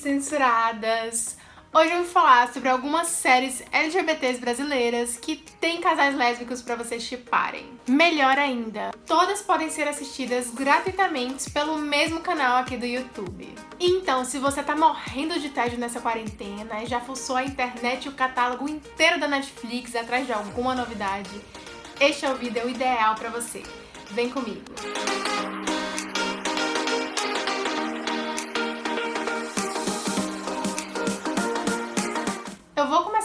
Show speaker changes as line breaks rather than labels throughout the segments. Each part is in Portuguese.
censuradas! Hoje eu vou falar sobre algumas séries LGBTs brasileiras que têm casais lésbicos para vocês chiparem. Melhor ainda, todas podem ser assistidas gratuitamente pelo mesmo canal aqui do YouTube. Então, se você tá morrendo de tédio nessa quarentena e já fuçou a internet e o catálogo inteiro da Netflix atrás de alguma novidade, este é o vídeo ideal para você. Vem comigo! Eu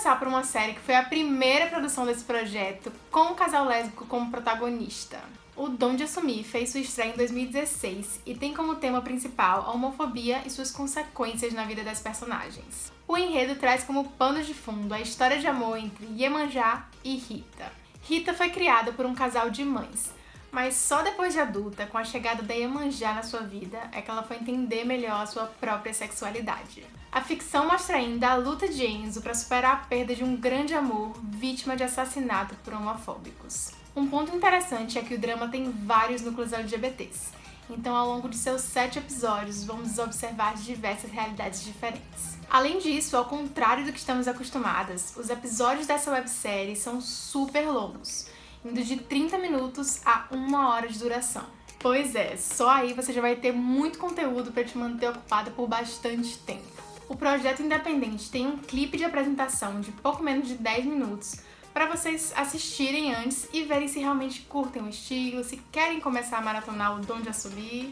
começar por uma série que foi a primeira produção desse projeto, com um casal lésbico como protagonista. O Dom de Assumir fez sua estreia em 2016 e tem como tema principal a homofobia e suas consequências na vida das personagens. O enredo traz como pano de fundo a história de amor entre Iemanjá e Rita. Rita foi criada por um casal de mães, mas só depois de adulta, com a chegada da Iemanjá na sua vida, é que ela foi entender melhor a sua própria sexualidade. A ficção mostra ainda a luta de Enzo para superar a perda de um grande amor vítima de assassinato por homofóbicos. Um ponto interessante é que o drama tem vários núcleos LGBTs, então ao longo de seus sete episódios vamos observar diversas realidades diferentes. Além disso, ao contrário do que estamos acostumadas, os episódios dessa websérie são super longos, indo de 30 minutos a uma hora de duração. Pois é, só aí você já vai ter muito conteúdo para te manter ocupada por bastante tempo. O projeto independente tem um clipe de apresentação de pouco menos de 10 minutos para vocês assistirem antes e verem se realmente curtem o estilo, se querem começar a maratonar o Dom de Subir.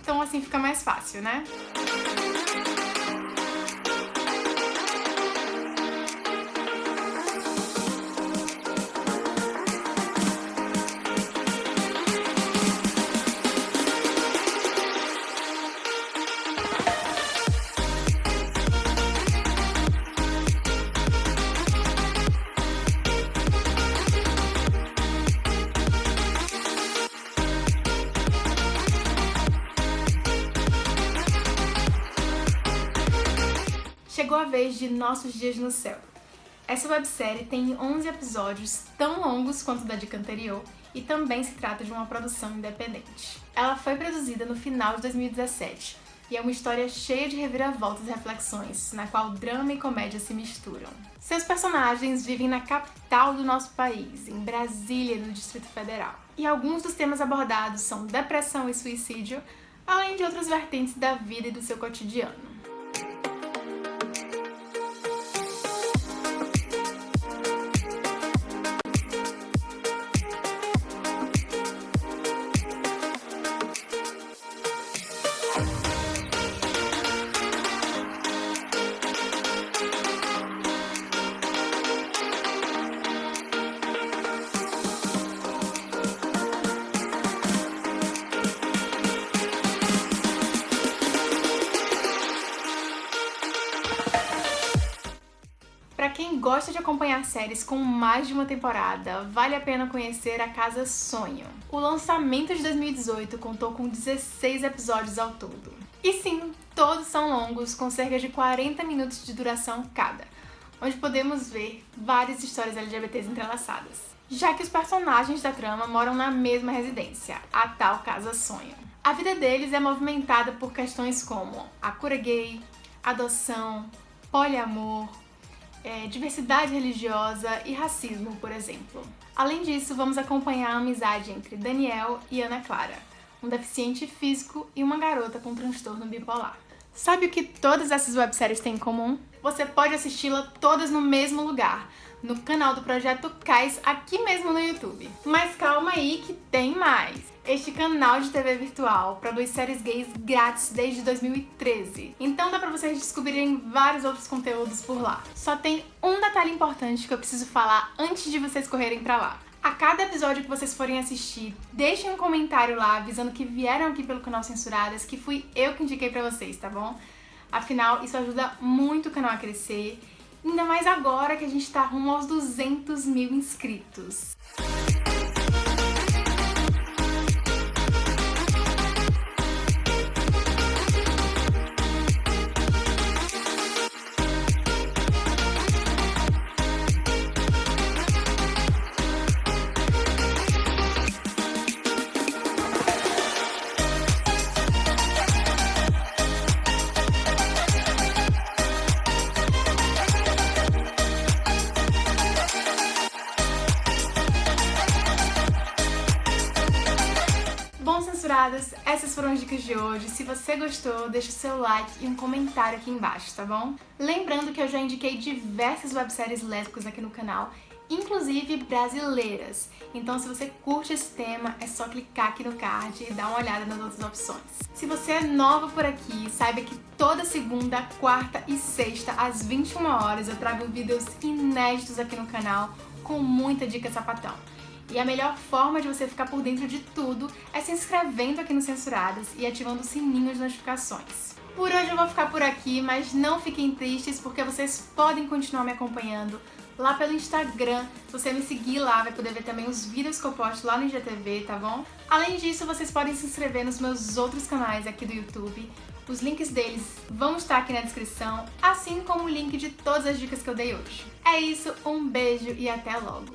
Então assim fica mais fácil, né? Chegou a vez de Nossos Dias no Céu. Essa websérie tem 11 episódios tão longos quanto da dica anterior e também se trata de uma produção independente. Ela foi produzida no final de 2017 e é uma história cheia de reviravoltas e reflexões, na qual drama e comédia se misturam. Seus personagens vivem na capital do nosso país, em Brasília, no Distrito Federal. E alguns dos temas abordados são depressão e suicídio, além de outras vertentes da vida e do seu cotidiano. Gosta de acompanhar séries com mais de uma temporada, vale a pena conhecer A Casa Sonho. O lançamento de 2018 contou com 16 episódios ao todo. E sim, todos são longos, com cerca de 40 minutos de duração cada, onde podemos ver várias histórias LGBTs entrelaçadas. Já que os personagens da trama moram na mesma residência, a tal Casa Sonho. A vida deles é movimentada por questões como a cura gay, adoção, poliamor, é, diversidade religiosa e racismo, por exemplo. Além disso, vamos acompanhar a amizade entre Daniel e Ana Clara, um deficiente físico e uma garota com transtorno bipolar. Sabe o que todas essas webséries têm em comum? Você pode assisti-la todas no mesmo lugar, no canal do Projeto Cais, aqui mesmo no YouTube. Mas calma aí que tem mais! Este canal de TV virtual produz séries gays grátis desde 2013, então dá pra vocês descobrirem vários outros conteúdos por lá. Só tem um detalhe importante que eu preciso falar antes de vocês correrem pra lá. A cada episódio que vocês forem assistir, deixem um comentário lá avisando que vieram aqui pelo canal Censuradas, que fui eu que indiquei pra vocês, tá bom? Afinal, isso ajuda muito o canal a crescer, ainda mais agora que a gente tá rumo aos 200 mil inscritos. Essas foram as dicas de hoje. Se você gostou, deixa o seu like e um comentário aqui embaixo, tá bom? Lembrando que eu já indiquei diversas webséries lésbicas aqui no canal inclusive brasileiras. Então se você curte esse tema, é só clicar aqui no card e dar uma olhada nas outras opções. Se você é nova por aqui, saiba que toda segunda, quarta e sexta, às 21 horas, eu trago vídeos inéditos aqui no canal com muita dica sapatão. E a melhor forma de você ficar por dentro de tudo é se inscrevendo aqui no Censuradas e ativando o sininho de notificações. Por hoje eu vou ficar por aqui, mas não fiquem tristes porque vocês podem continuar me acompanhando lá pelo Instagram. Se você me seguir lá, vai poder ver também os vídeos que eu posto lá no IGTV, tá bom? Além disso, vocês podem se inscrever nos meus outros canais aqui do YouTube. Os links deles vão estar aqui na descrição, assim como o link de todas as dicas que eu dei hoje. É isso, um beijo e até logo!